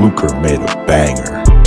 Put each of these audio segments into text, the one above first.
Luker made a banger.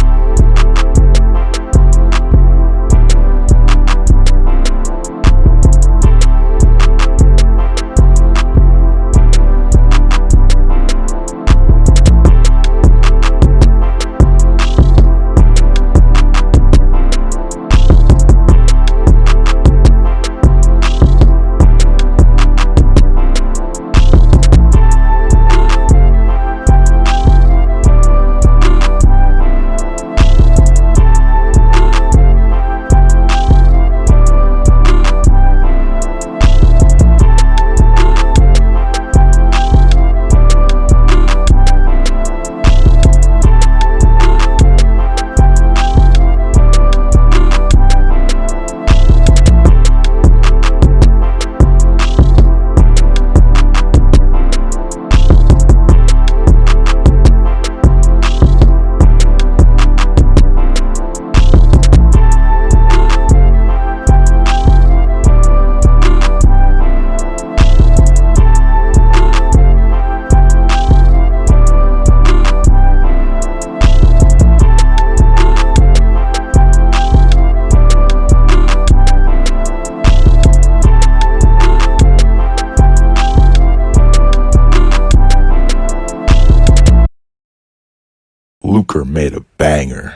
Luker made a banger.